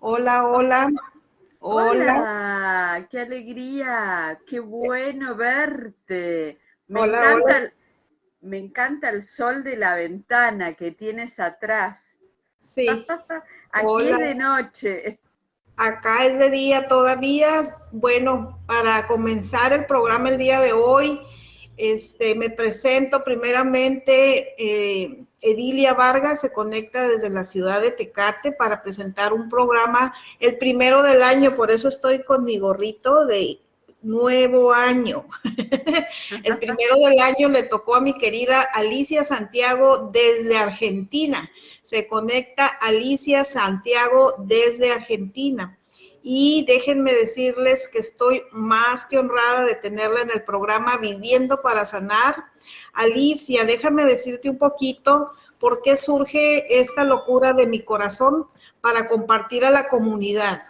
Hola, hola. Hola. qué alegría, qué bueno verte. Me encanta, me encanta el sol de la ventana que tienes atrás. Sí. Aquí es de noche. Acá es de día todavía. Bueno, para comenzar el programa el día de hoy, este, me presento primeramente. Eh, Edilia Vargas se conecta desde la ciudad de Tecate para presentar un programa, el primero del año, por eso estoy con mi gorrito de nuevo año. el primero del año le tocó a mi querida Alicia Santiago desde Argentina. Se conecta Alicia Santiago desde Argentina. Y déjenme decirles que estoy más que honrada de tenerla en el programa Viviendo para Sanar Alicia, déjame decirte un poquito por qué surge esta locura de mi corazón para compartir a la comunidad.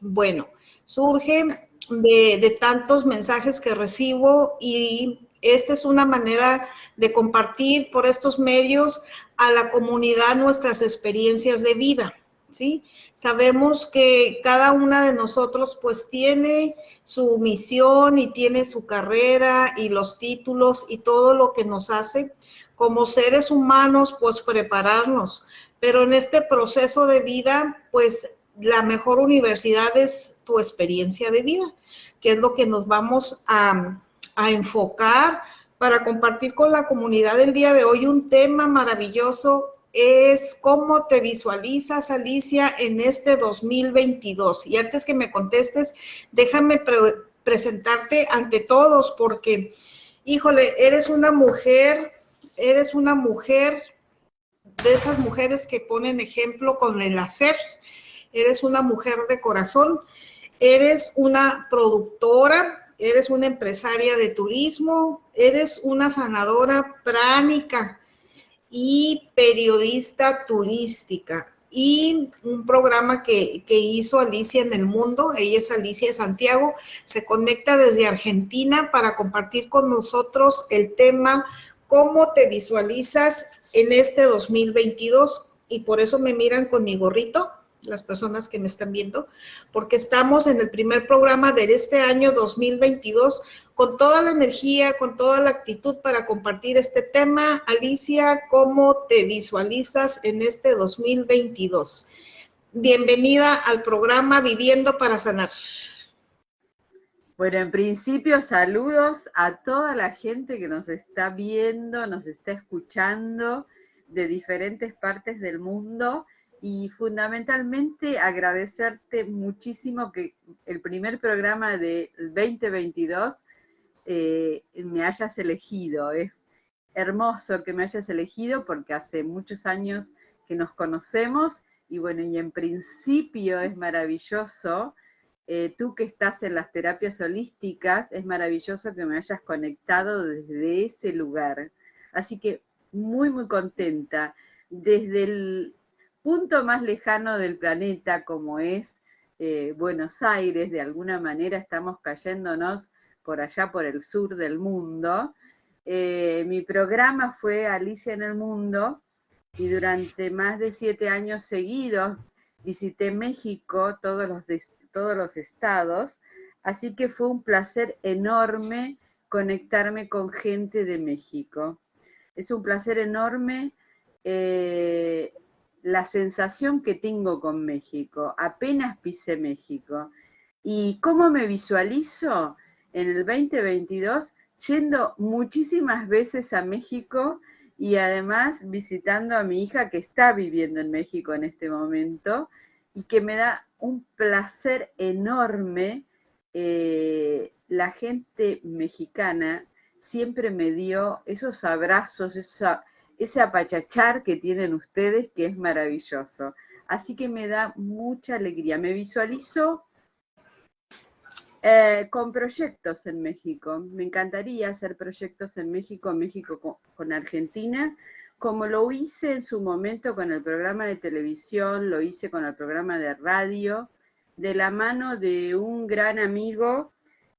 Bueno, surge de, tantos mensajes que recibo y esta es una manera de compartir por estos medios a la comunidad nuestras experiencias de vida, ¿sí? Sabemos que cada una de nosotros pues tiene su misión y tiene su carrera y los títulos y todo lo que nos hace como seres humanos pues prepararnos. Pero en este proceso de vida pues la mejor universidad es tu experiencia de vida, que es lo que nos vamos a, a enfocar para compartir con la comunidad el día de hoy un tema maravilloso es cómo te visualizas, Alicia, en este 2022. Y antes que me contestes, déjame presentarte ante todos porque, híjole, eres una mujer, eres una mujer de esas mujeres que ponen ejemplo con el hacer. Eres una mujer de corazón, eres una productora, eres una empresaria de turismo, eres una sanadora pránica, y periodista turística. Y un programa que, hizo Alicia en el mundo, ella es Alicia de Santiago, se conecta desde Argentina para compartir con nosotros el tema cómo te visualizas en este 2022 y por eso me miran con mi gorrito, las personas que me están viendo, porque estamos en el primer programa de este año 2022 con toda la energía, con toda la actitud para compartir este tema. Alicia, ¿cómo te visualizas en este 2022? Bienvenida al programa Viviendo para Sanar. Bueno, en principio saludos a toda la gente que nos está viendo, nos está escuchando de diferentes partes del mundo y fundamentalmente agradecerte muchísimo que el primer programa del 2022 eh, me hayas elegido. Es hermoso que me hayas elegido porque hace muchos años que nos conocemos y bueno, y en principio es maravilloso, eh, tú que estás en las terapias holísticas, es maravilloso que me hayas conectado desde ese lugar. Así que muy, muy contenta. Desde el punto más lejano del planeta como es eh, Buenos Aires, de alguna manera estamos cayéndonos por allá por el sur del mundo. Eh, mi programa fue Alicia en el Mundo y durante más de siete años seguidos visité México, todos los, todos los estados, así que fue un placer enorme conectarme con gente de México. Es un placer enorme eh, la sensación que tengo con México, apenas pisé México. ¿Y cómo me visualizo? En el 2022 yendo muchísimas veces a México y además visitando a mi hija que está viviendo en México en este momento y que me da un placer enorme. Eh, la gente mexicana siempre me dio esos abrazos, ese apachachar que tienen ustedes que es maravilloso. Así que me da mucha alegría. Me visualizo eh, con proyectos en México. Me encantaría hacer proyectos en México, México con, Argentina, como lo hice en su momento con el programa de televisión, lo hice con el programa de radio, de la mano de un gran amigo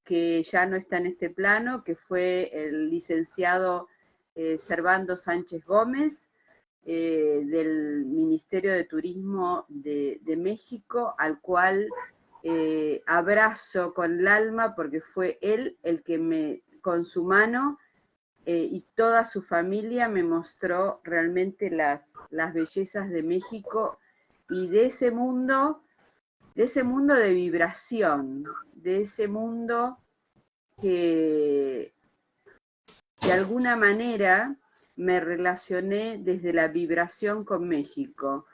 que ya no está en este plano, que fue el licenciado eh, Servando Sánchez Gómez, eh, del Ministerio de Turismo de, México, al cual eh, abrazo con el alma porque fue él el que me, con su mano eh, y toda su familia me mostró realmente las, las bellezas de México y de ese mundo, de ese mundo de vibración, de ese mundo que de alguna manera me relacioné desde la vibración con México,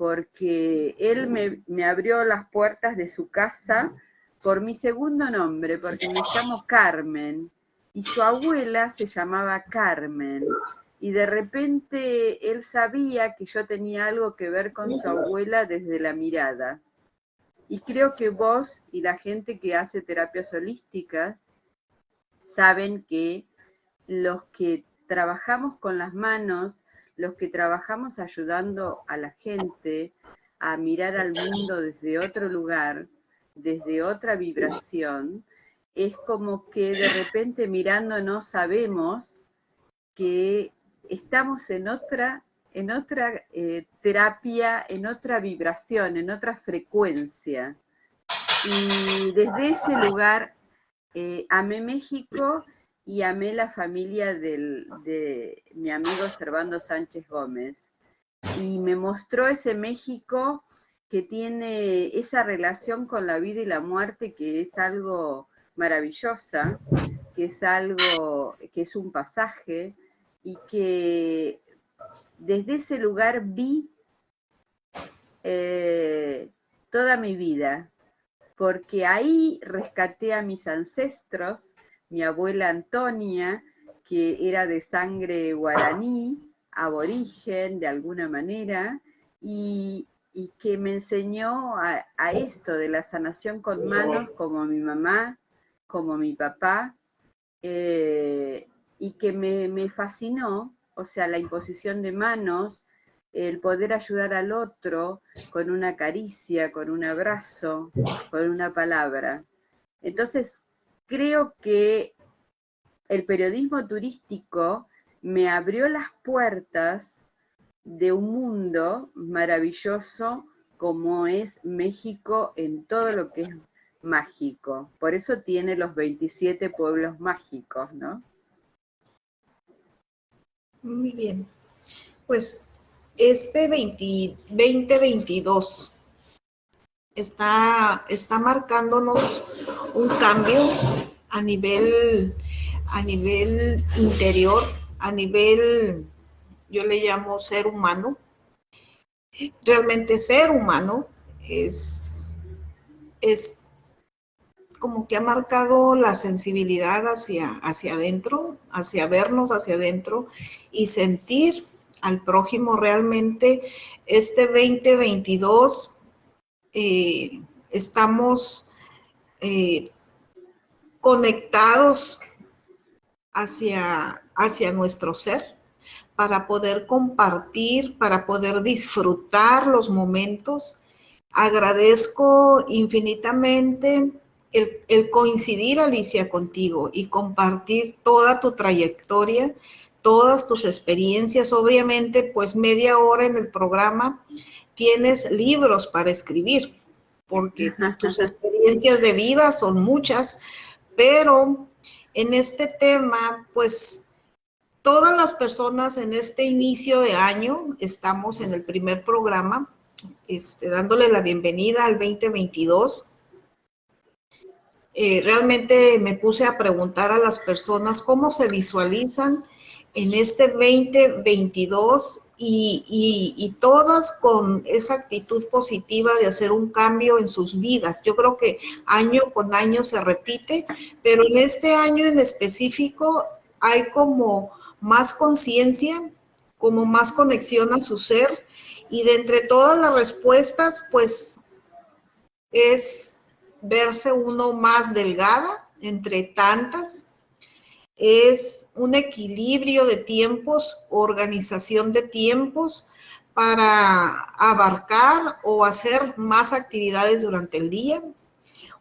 porque él me, abrió las puertas de su casa por mi segundo nombre, porque me llamo Carmen, y su abuela se llamaba Carmen, y de repente él sabía que yo tenía algo que ver con su abuela desde la mirada. Y creo que vos y la gente que hace terapias holísticas saben que los que trabajamos con las manos, los que trabajamos ayudando a la gente a mirar al mundo desde otro lugar, desde otra vibración, es como que de repente mirándonos sabemos que estamos en otra, en otra eh, terapia, en otra vibración, en otra frecuencia. Y desde ese lugar eh, amé México y amé la familia de mi amigo Servando Sánchez Gómez. Y me mostró ese México que tiene esa relación con la vida y la muerte que es algo maravillosa, que es algo, que es un pasaje y que desde ese lugar vi eh, toda mi vida, porque ahí rescaté a mis ancestros, mi abuela Antonia, que era de sangre guaraní, aborigen de alguna manera, y, que me enseñó a, esto de la sanación con manos, como mi mamá, como mi papá, eh, y que me, me fascinó, o sea, la imposición de manos, el poder ayudar al otro con una caricia, con un abrazo, con una palabra. Entonces, creo que el periodismo turístico me abrió las puertas de un mundo maravilloso como es México en todo lo que es mágico. Por eso tiene los 27 pueblos mágicos, ¿no? Muy bien. Pues este 2022 está, está marcándonos un cambio a nivel, a nivel interior, a nivel, yo le llamo ser humano. Realmente ser humano es, es como que ha marcado la sensibilidad hacia, hacia adentro, hacia vernos hacia adentro y sentir al prójimo realmente. Este 2022 eh, estamos eh, conectados hacia, hacia nuestro ser para poder compartir, para poder disfrutar los momentos. Agradezco infinitamente el, el, coincidir, Alicia, contigo y compartir toda tu trayectoria, todas tus experiencias. Obviamente, pues media hora en el programa tienes libros para escribir, porque tus experiencias de vida son muchas, pero en este tema, pues todas las personas en este inicio de año, estamos en el primer programa, este, dándole la bienvenida al 2022. Eh, realmente me puse a preguntar a las personas cómo se visualizan en este 2022 y, todas con esa actitud positiva de hacer un cambio en sus vidas. Yo creo que año con año se repite, pero en este año en específico hay como más conciencia, como más conexión a su ser y de entre todas las respuestas, pues es verse uno más delgada entre tantas, es un equilibrio de tiempos, organización de tiempos para abarcar o hacer más actividades durante el día.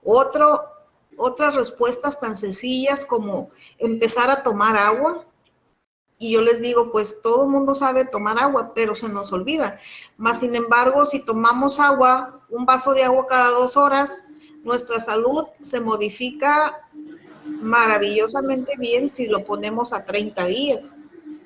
Otras respuestas tan sencillas como empezar a tomar agua, y yo les digo, pues todo el mundo sabe tomar agua, pero se nos olvida. Más sin embargo, si tomamos agua, un vaso de agua cada dos horas, nuestra salud se modifica maravillosamente bien si lo ponemos a 30 días.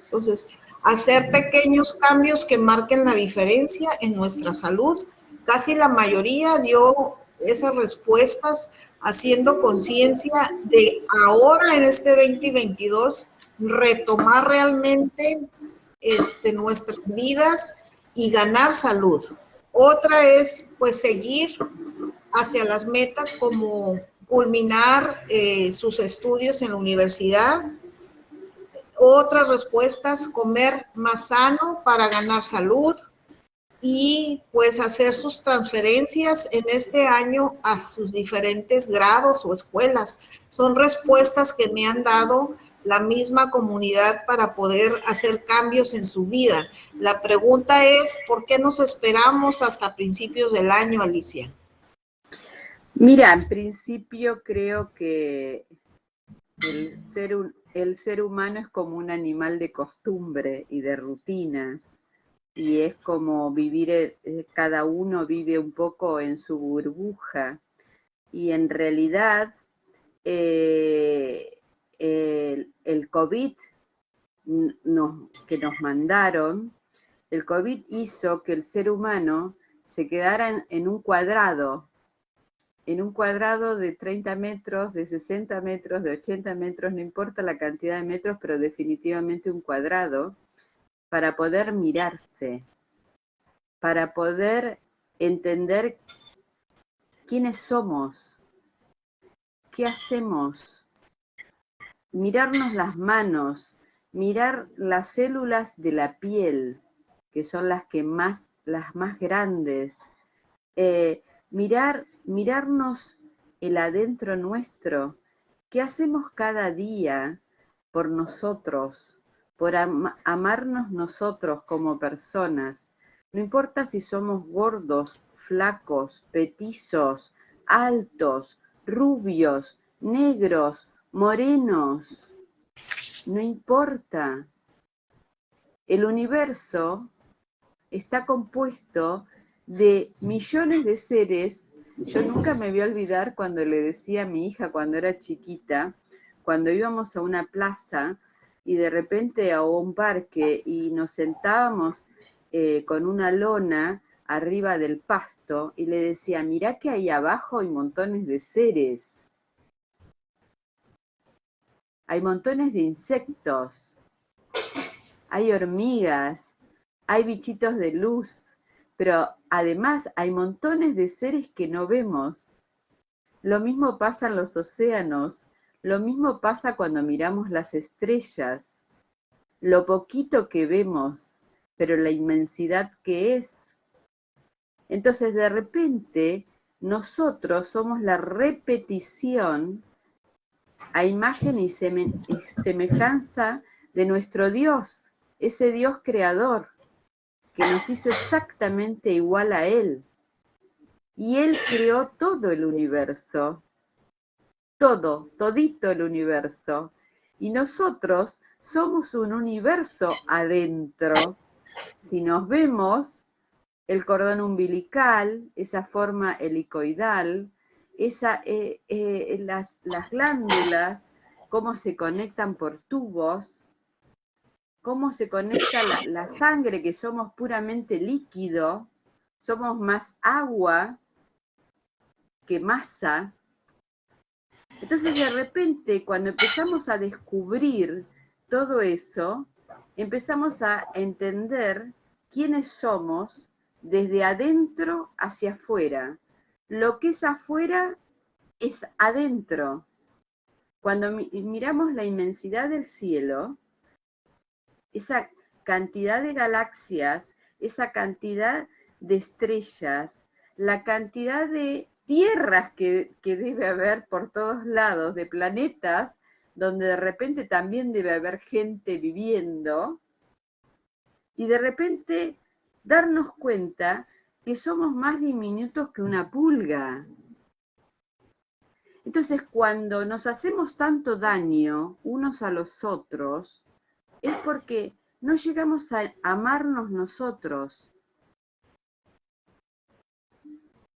Entonces, hacer pequeños cambios que marquen la diferencia en nuestra salud. Casi la mayoría dio esas respuestas haciendo conciencia de ahora en este 2022 retomar realmente este, nuestras vidas y ganar salud. Otra es pues seguir hacia las metas como culminar eh, sus estudios en la universidad. Otras respuestas, comer más sano para ganar salud y pues hacer sus transferencias en este año a sus diferentes grados o escuelas. Son respuestas que me han dado la misma comunidad para poder hacer cambios en su vida. La pregunta es, ¿por qué nos esperamos hasta principios del año, Alicia? Mira, en principio creo que el ser, humano es como un animal de costumbre y de rutinas y es como vivir, eh, cada uno vive un poco en su burbuja. Y en realidad eh, el, COVID que nos mandaron, el COVID hizo que el ser humano se quedara en, un cuadrado, en un cuadrado de 30 metros, de 60 metros, de 80 metros, no importa la cantidad de metros, pero definitivamente un cuadrado, para poder mirarse, para poder entender quiénes somos, qué hacemos, mirarnos las manos, mirar las células de la piel, que son las que más, las más grandes, eh, mirar, mirarnos el adentro nuestro, qué hacemos cada día por nosotros, por amarnos nosotros como personas. No importa si somos gordos, flacos, petizos, altos, rubios, negros, morenos, no importa. El universo está compuesto de millones de seres. Yo nunca me voy a olvidar cuando le decía a mi hija cuando era chiquita, cuando íbamos a una plaza y de repente a un parque y nos sentábamos eh, con una lona arriba del pasto y le decía, mirá que ahí abajo hay montones de seres hay montones de insectos, hay hormigas, hay bichitos de luz, pero además hay montones de seres que no vemos. Lo mismo pasa en los océanos, lo mismo pasa cuando miramos las estrellas, lo poquito que vemos, pero la inmensidad que es. Entonces de repente nosotros somos la repetición a imagen y semejanza de nuestro Dios, ese Dios creador, que nos hizo exactamente igual a Él. Y Él creó todo el universo, todo, todito el universo. Y nosotros somos un universo adentro. Si nos vemos, el cordón umbilical, esa forma helicoidal, esa, eh, eh, las, glándulas, cómo se conectan por tubos, cómo se conecta la, sangre, que somos puramente líquido, somos más agua que masa. Entonces de repente cuando empezamos a descubrir todo eso, empezamos a entender quiénes somos desde adentro hacia afuera. Lo que es afuera es adentro. Cuando miramos la inmensidad del cielo, esa cantidad de galaxias, esa cantidad de estrellas, la cantidad de tierras que, que, debe haber por todos lados, de planetas, donde de repente también debe haber gente viviendo, y de repente darnos cuenta que somos más diminutos que una pulga. Entonces, cuando nos hacemos tanto daño unos a los otros, es porque no llegamos a amarnos nosotros.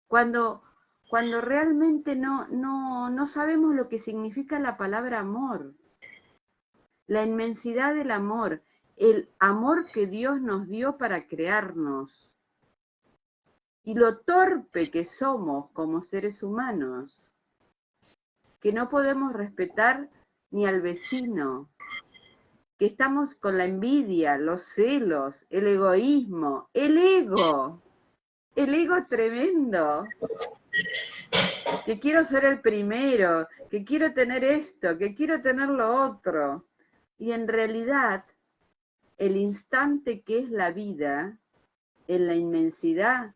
Cuando, cuando realmente no, no, no sabemos lo que significa la palabra amor, la inmensidad del amor, el amor que Dios nos dio para crearnos y lo torpe que somos como seres humanos, que no podemos respetar ni al vecino, que estamos con la envidia, los celos, el egoísmo, el ego, el ego tremendo, que quiero ser el primero, que quiero tener esto, que quiero tener lo otro. Y en realidad, el instante que es la vida, en la inmensidad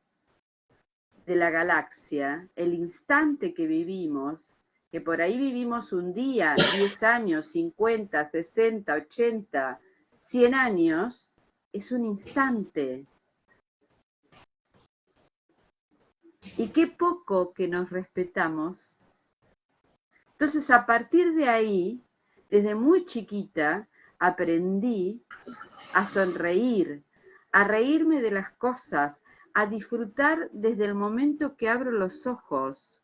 de la galaxia, el instante que vivimos, que por ahí vivimos un día, 10 años, 50, 60, 80, 100 años, es un instante. Y qué poco que nos respetamos. Entonces, a partir de ahí, desde muy chiquita, aprendí a sonreír, a reírme de las cosas, a disfrutar desde el momento que abro los ojos,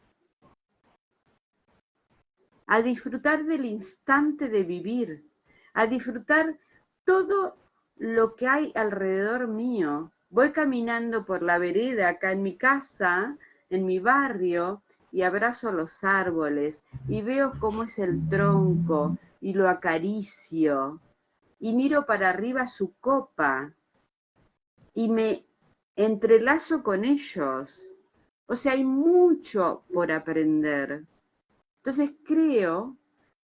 a disfrutar del instante de vivir, a disfrutar todo lo que hay alrededor mío. Voy caminando por la vereda acá en mi casa, en mi barrio, y abrazo los árboles y veo cómo es el tronco y lo acaricio y miro para arriba su copa y me entrelazo con ellos. O sea, hay mucho por aprender. Entonces creo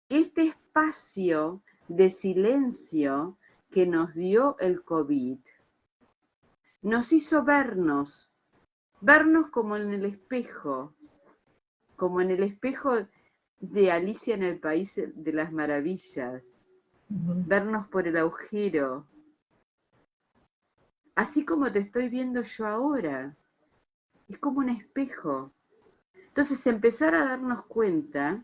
que este espacio de silencio que nos dio el COVID nos hizo vernos, vernos como en el espejo, como en el espejo de Alicia en el País de las Maravillas, vernos por el agujero, así como te estoy viendo yo ahora, es como un espejo. Entonces, empezar a darnos cuenta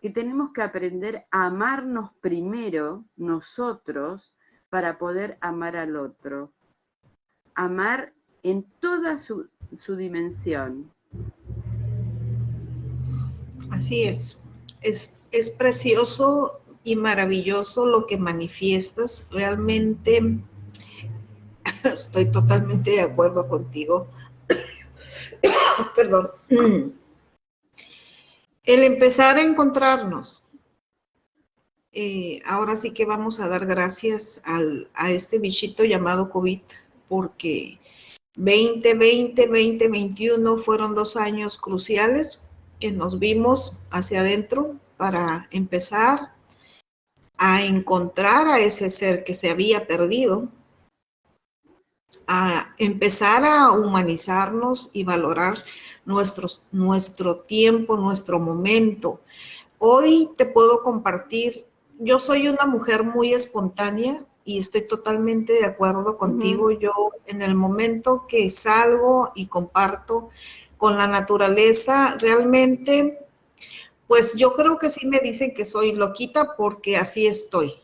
que tenemos que aprender a amarnos primero nosotros para poder amar al otro. Amar en toda su, dimensión. Así es. es. Es precioso y maravilloso lo que manifiestas. Realmente estoy totalmente de acuerdo contigo. Perdón. El empezar a encontrarnos. Eh, ahora sí que vamos a dar gracias a este bichito llamado COVID, porque 2020, 2021 fueron dos años cruciales que nos vimos hacia adentro para empezar a encontrar a ese ser que se había perdido, a empezar a humanizarnos y valorar nuestros, nuestro tiempo, nuestro momento. Hoy te puedo compartir, yo soy una mujer muy espontánea y estoy totalmente de acuerdo contigo. Yo en el momento que salgo y comparto con la naturaleza, realmente, pues yo creo que sí me dicen que soy loquita porque así estoy.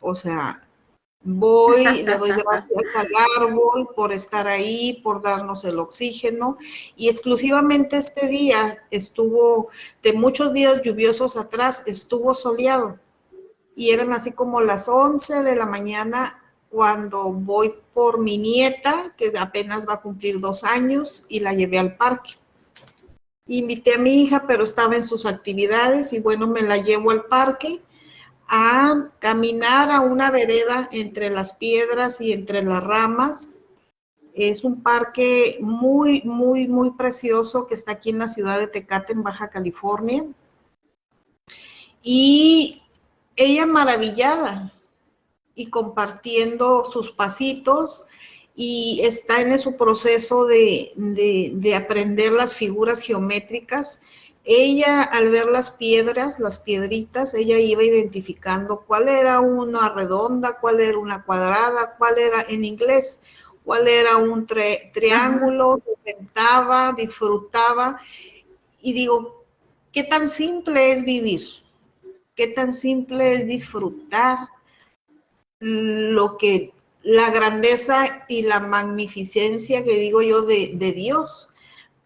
O sea, Voy, le doy gracias al árbol por estar ahí, por darnos el oxígeno. Y exclusivamente este día estuvo, de muchos días lluviosos atrás, estuvo soleado. Y eran así como las 11 de la mañana cuando voy por mi nieta, que apenas va a cumplir dos años, y la llevé al parque. Invité a mi hija, pero estaba en sus actividades y bueno, me la llevo al parque a caminar a una vereda entre las piedras y entre las ramas. Es un parque muy, muy, muy precioso que está aquí en la ciudad de Tecate, en Baja California. Y ella maravillada y compartiendo sus pasitos y está en su proceso de, de aprender las figuras geométricas ella al ver las piedras, las piedritas, ella iba identificando cuál era una redonda, cuál era una cuadrada, cuál era en inglés, cuál era un triángulo, se sentaba, disfrutaba. Y digo, ¿qué tan simple es vivir? ¿Qué tan simple es disfrutar lo que, la grandeza y la magnificencia que digo yo de, de Dios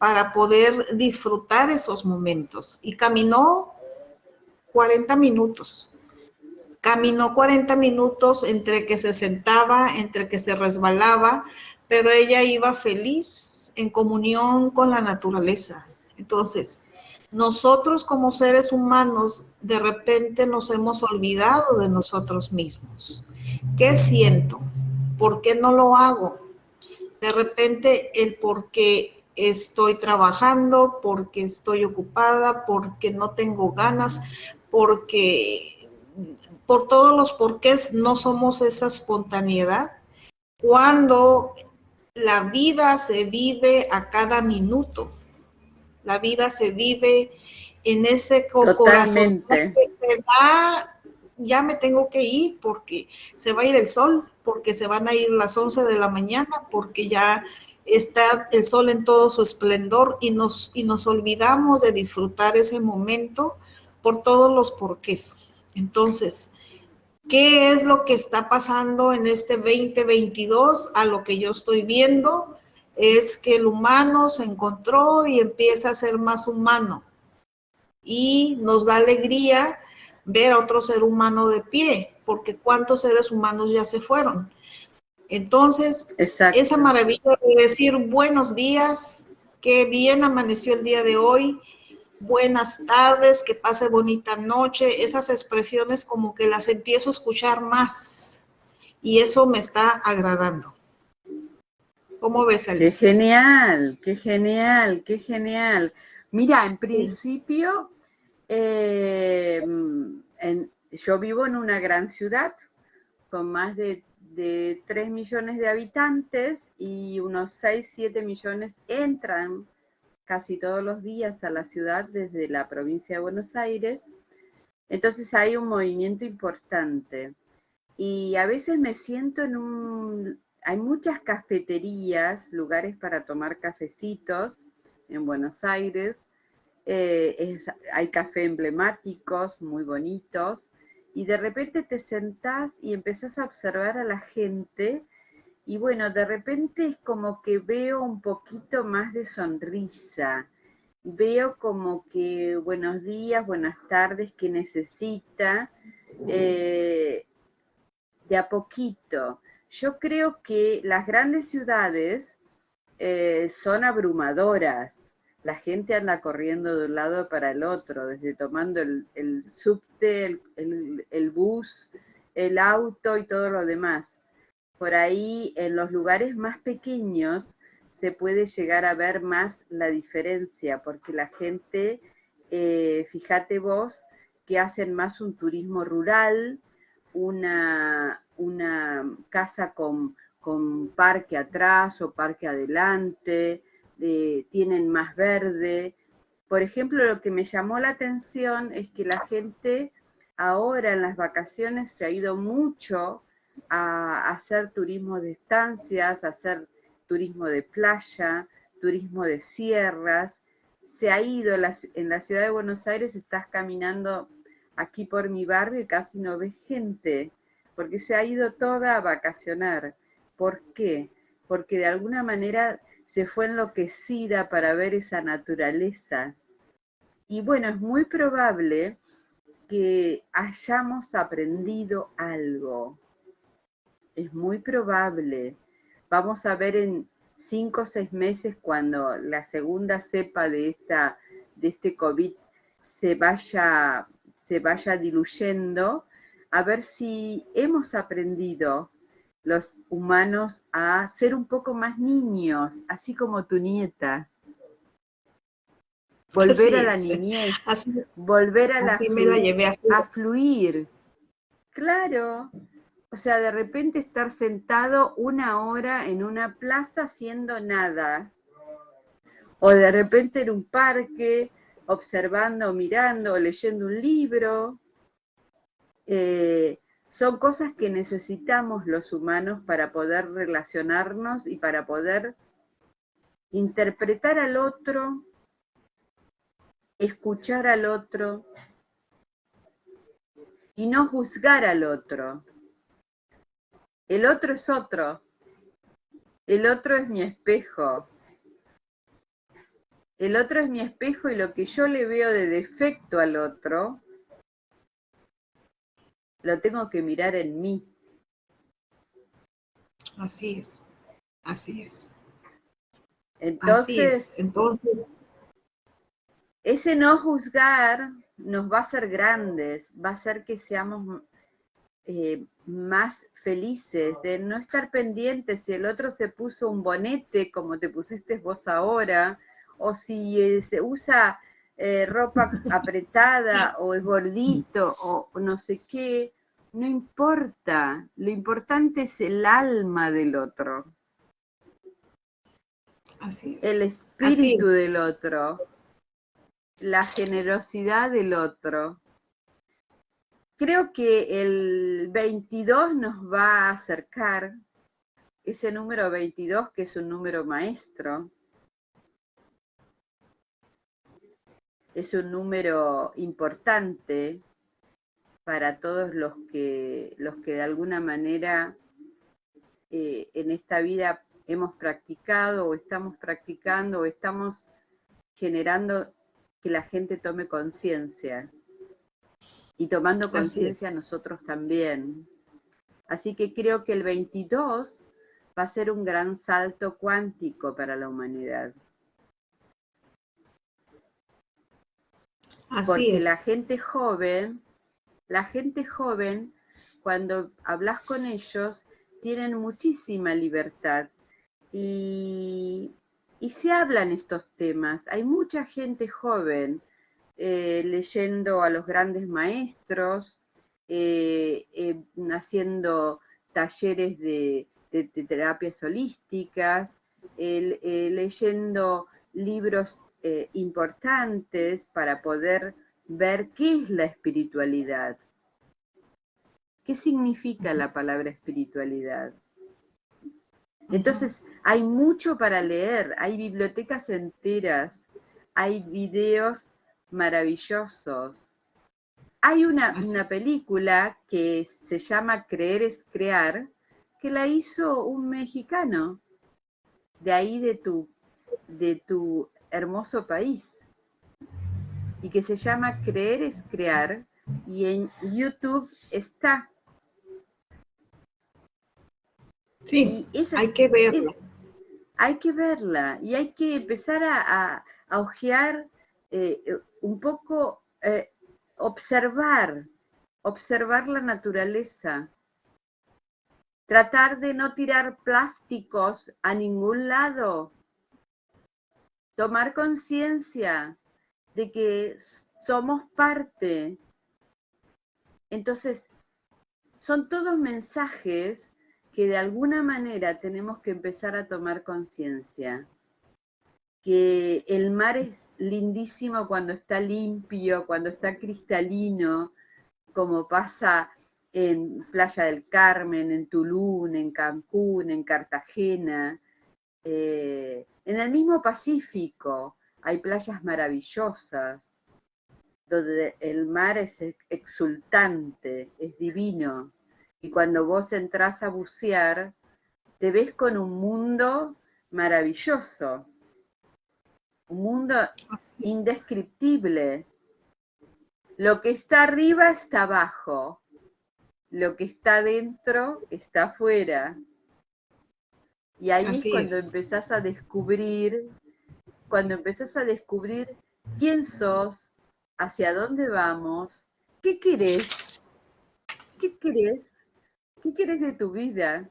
para poder disfrutar esos momentos. Y caminó 40 minutos. Caminó 40 minutos entre que se sentaba, entre que se resbalaba, pero ella iba feliz en comunión con la naturaleza. Entonces, nosotros como seres humanos de repente nos hemos olvidado de nosotros mismos. ¿Qué siento? ¿Por qué no lo hago? De repente el por qué estoy trabajando, porque estoy ocupada, porque no tengo ganas, porque por todos los porqués no somos esa espontaneidad. Cuando la vida se vive a cada minuto, la vida se vive en ese corazón que da, ya me tengo que ir porque se va a ir el sol, porque se van a ir las 11 de la mañana, porque ya está el sol en todo su esplendor y nos, y nos olvidamos de disfrutar ese momento por todos los porqués. Entonces, ¿qué es lo que está pasando en este 2022 a lo que yo estoy viendo? es que el humano se encontró y empieza a ser más humano. Y nos da alegría ver a otro ser humano de pie, porque cuántos seres humanos ya se fueron. Entonces, esa maravilla de decir buenos días, que bien amaneció el día de hoy, buenas tardes, que pase bonita noche, esas expresiones como que las empiezo a escuchar más y eso me está agradando. ¿Cómo ves, Alicia? Qué genial, qué genial, qué genial. Mira, en principio, eh, yo vivo en una gran ciudad con más de, de 3 millones de habitantes y unos 6, 7 millones entran casi todos los días a la ciudad desde la provincia de Buenos Aires. Entonces hay un movimiento importante. Y a veces me siento en un hay muchas cafeterías, lugares para tomar cafecitos en Buenos Aires. Eh, hay café emblemáticos, muy bonitos, y de repente te sentás y empezás a observar a la gente, y bueno, de repente es como que veo un poquito más de sonrisa, veo como que buenos días, buenas tardes, que necesita, eh, de a poquito. Yo creo que las grandes ciudades eh, son abrumadoras. La gente anda corriendo de un lado para el otro, desde tomando el, el, bus, el auto y todo lo demás. Por ahí, en los lugares más pequeños, se puede llegar a ver más la diferencia, porque la gente, eh, fíjate vos, que hacen más un turismo rural, una, una casa con, parque atrás o parque adelante, eh, tienen más verde. Por ejemplo, lo que me llamó la atención es que la gente ahora en las vacaciones se ha ido mucho a hacer turismo de estancias, a hacer turismo de playa, turismo de sierras. Se ha ido en la ciudad de Buenos Aires, estás caminando aquí por mi barrio y casi no ves gente porque se ha ido toda a vacacionar. ¿Por qué? Porque de alguna manera se fue enloquecida para ver esa naturaleza. Y bueno, es muy probable que hayamos aprendido algo. Es muy probable. Vamos a ver en cinco o seis meses cuando la segunda cepa de, esta, de este COVID se vaya, se vaya diluyendo, a ver si hemos aprendido los humanos a ser un poco más niños, así como tu nieta. Volver a la niñez, volver a la, a, fluir. Claro, o sea, de repente estar sentado una hora en una plaza haciendo nada, o de repente en un parque observando, mirando, leyendo un libro, eh, son cosas que necesitamos los humanos para poder relacionarnos y para poder interpretar al otro, escuchar al otro y no juzgar al otro. El otro es otro. El otro es mi espejo. El otro es mi espejo y lo que yo le veo de defecto al otro, lo tengo que mirar en mí. Así es, así es. Entonces, Entonces, ese no juzgar nos va a hacer grandes, va a hacer que seamos eh, más felices, de no estar pendientes si el otro se puso un bonete como te pusiste vos ahora, o si eh, se usa eh, ropa apretada o es gordito o no sé qué, no importa, lo importante es el alma del otro. Así El espíritu del otro, la generosidad del otro. Creo que el 22 nos va a acercar, ese número 22 que es un número maestro, es un número importante para todos los que, los que de alguna manera eh, en esta vida hemos practicado o estamos practicando o estamos generando que la gente tome conciencia. Y tomando conciencia nosotros también. Así que creo que el 22 va a ser un gran salto cuántico para la humanidad. Porque la gente joven, la gente joven, cuando hablas con ellos, tienen muchísima libertad y, se hablan estos temas. Hay mucha gente joven eh, leyendo a los grandes maestros, eh, eh, haciendo talleres de, de terapias holísticas, leyendo libros eh, importantes para poder ver qué es la espiritualidad. ¿Qué significa la palabra espiritualidad? Entonces, hay mucho para leer, hay bibliotecas enteras, hay videos maravillosos. Hay una, una, película que se llama Creer es Crear, que la hizo un mexicano, de ahí de tu, de tu hermoso país y que se llama Creer es Crear y en YouTube está. Sí, hay que verla. hay que verla y hay que empezar a, a, ojear eh, un poco, eh, observar, observar la naturaleza, tratar de no tirar plásticos a ningún lado, tomar conciencia de que somos parte. Entonces, son todos mensajes que de alguna manera tenemos que empezar a tomar conciencia. Que el mar es lindísimo cuando está limpio, cuando está cristalino, como pasa en Playa del Carmen, en Tulum, en Cancún, en Cartagena. Eh, en el mismo Pacífico hay playas maravillosas, donde el mar es exultante, es divino, y cuando vos entras a bucear, te ves con un mundo maravilloso, un mundo indescriptible. Lo que está arriba está abajo, lo que está dentro está afuera. Y ahí es cuando empezás a descubrir, cuando empezás a descubrir quién sos, hacia dónde vamos, qué querés, qué querés, qué querés de tu vida,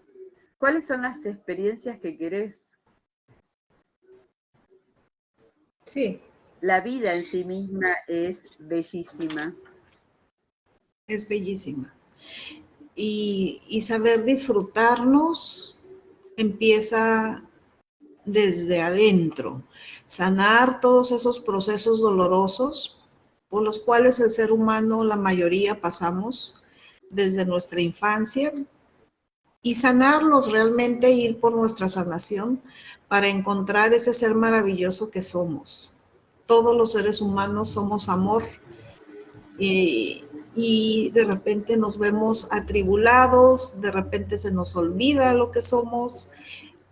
cuáles son las experiencias que querés. Sí. La vida en sí misma es bellísima. Es bellísima. Y, y saber disfrutarnos empieza desde adentro, sanar todos esos procesos dolorosos por los cuales el ser humano, la mayoría, pasamos desde nuestra infancia y sanarlos realmente, ir por nuestra sanación para encontrar ese ser maravilloso que somos. Todos los seres humanos somos amor y, y de repente nos vemos atribulados, de repente se nos olvida lo que somos,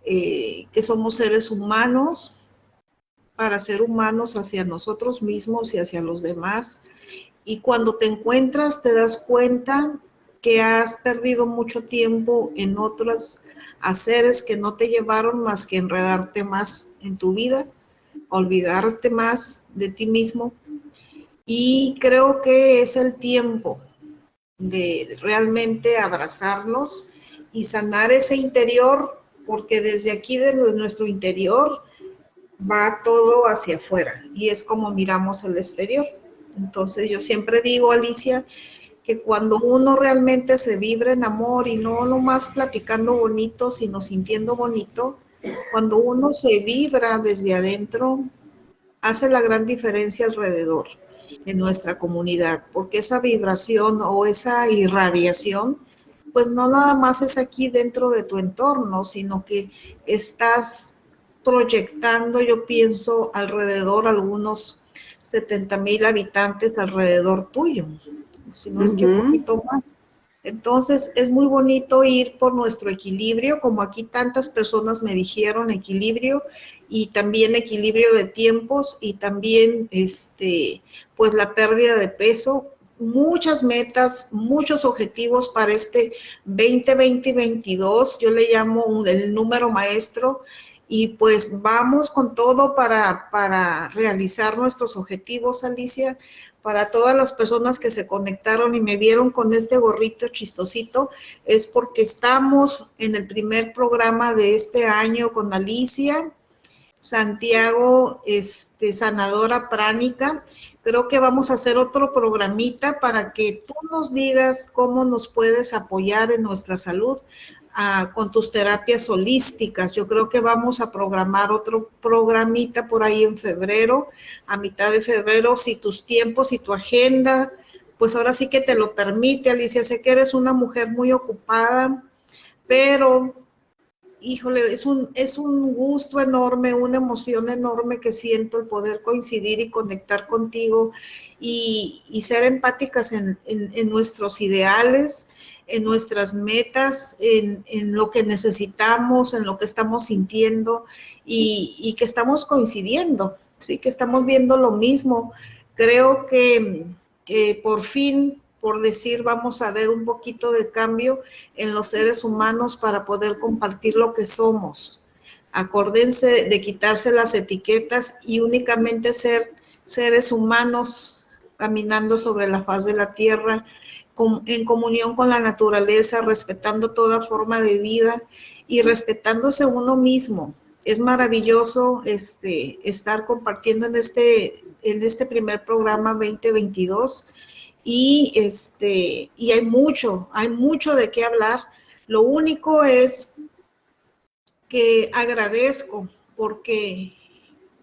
eh, que somos seres humanos para ser humanos hacia nosotros mismos y hacia los demás. Y cuando te encuentras te das cuenta que has perdido mucho tiempo en otros haceres que no te llevaron más que enredarte más en tu vida, olvidarte más de ti mismo. Y creo que es el tiempo de realmente abrazarnos y sanar ese interior, porque desde aquí, de nuestro interior, va todo hacia afuera y es como miramos el exterior. Entonces yo siempre digo, Alicia, que cuando uno realmente se vibra en amor y no nomás platicando bonito, sino sintiendo bonito, cuando uno se vibra desde adentro, hace la gran diferencia alrededor en nuestra comunidad, porque esa vibración o esa irradiación, pues no nada más es aquí dentro de tu entorno, sino que estás proyectando, yo pienso, alrededor algunos 70 mil habitantes alrededor tuyo si no es que un poquito más. Entonces, es muy bonito ir por nuestro equilibrio, como aquí tantas personas me dijeron equilibrio, y también equilibrio de tiempos, y también, este, pues, la pérdida de peso. Muchas metas, muchos objetivos para este 2020-2022, yo le llamo el número maestro, y pues vamos con todo para, para realizar nuestros objetivos, Alicia para todas las personas que se conectaron y me vieron con este gorrito chistosito, es porque estamos en el primer programa de este año con Alicia, Santiago, este, sanadora pránica. Creo que vamos a hacer otro programita para que tú nos digas cómo nos puedes apoyar en nuestra salud con tus terapias holísticas. Yo creo que vamos a programar otro programita por ahí en febrero, a mitad de febrero, si tus tiempos y tu agenda, pues ahora sí que te lo permite, Alicia. Sé que eres una mujer muy ocupada, pero híjole, es un, es un gusto enorme, una emoción enorme que siento el poder coincidir y conectar contigo y, ser empáticas en, en nuestros ideales, en nuestras metas, en, lo que necesitamos, en lo que estamos sintiendo y, que estamos coincidiendo, ¿sí? que estamos viendo lo mismo. Creo que, por fin, por decir, vamos a ver un poquito de cambio en los seres humanos para poder compartir lo que somos. Acuérdense de quitarse las etiquetas y únicamente ser seres humanos caminando sobre la faz de la tierra, en comunión con la naturaleza, respetando toda forma de vida y respetándose uno mismo. Es maravilloso este, estar compartiendo en este, en este primer programa 2022 y, este, y hay mucho, hay mucho de qué hablar. Lo único es que agradezco porque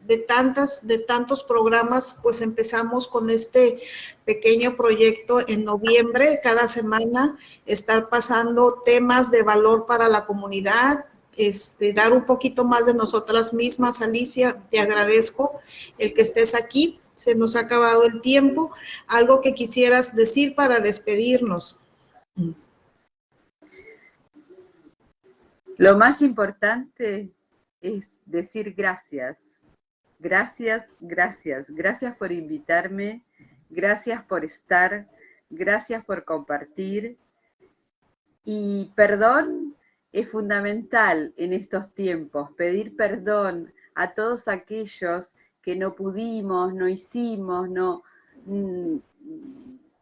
de tantas, de tantos programas, pues empezamos con este pequeño proyecto en noviembre, cada semana estar pasando temas de valor para la comunidad, este, dar un poquito más de nosotras mismas. Alicia, te agradezco el que estés aquí. Se nos ha acabado el tiempo. Algo que quisieras decir para despedirnos. Lo más importante es decir gracias. Gracias, gracias. Gracias por invitarme Gracias por estar, gracias por compartir. Y perdón es fundamental en estos tiempos, pedir perdón a todos aquellos que no pudimos, no hicimos, no mm,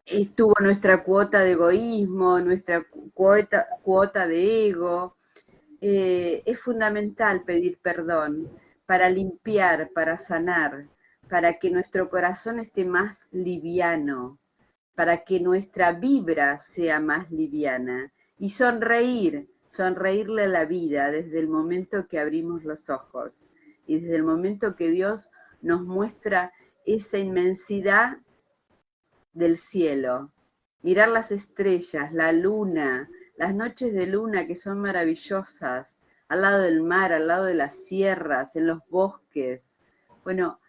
estuvo nuestra cuota de egoísmo, nuestra cuota, cuota de ego. Eh, es fundamental pedir perdón para limpiar, para sanar, para que nuestro corazón esté más liviano, para que nuestra vibra sea más liviana y sonreír, sonreírle a la vida desde el momento que abrimos los ojos y desde el momento que Dios nos muestra esa inmensidad del cielo. Mirar las estrellas, la luna, las noches de luna que son maravillosas, al lado del mar, al lado de las sierras, en los bosques. Bueno,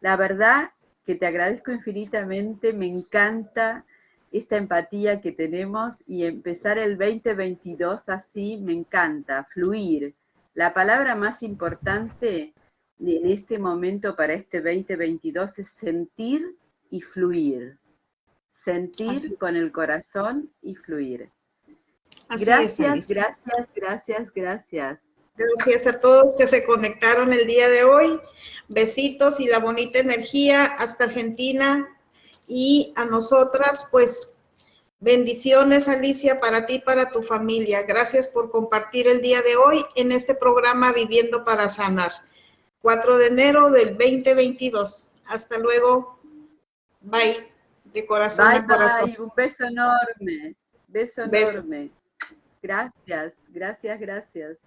la verdad que te agradezco infinitamente, me encanta esta empatía que tenemos y empezar el 2022 así me encanta, fluir. La palabra más importante en este momento para este 2022 es sentir y fluir. Sentir con el corazón y fluir. gracias, gracias, gracias, gracias. Gracias a todos que se conectaron el día de hoy. Besitos y la bonita energía hasta Argentina. Y a nosotras, pues, bendiciones, Alicia, para ti y para tu familia. Gracias por compartir el día de hoy en este programa Viviendo para Sanar. 4 de enero del 2022. Hasta luego. Bye. De corazón a corazón. Un beso enorme. Beso enorme. Gracias, gracias, gracias.